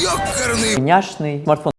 Ёкарный Няшный смартфон.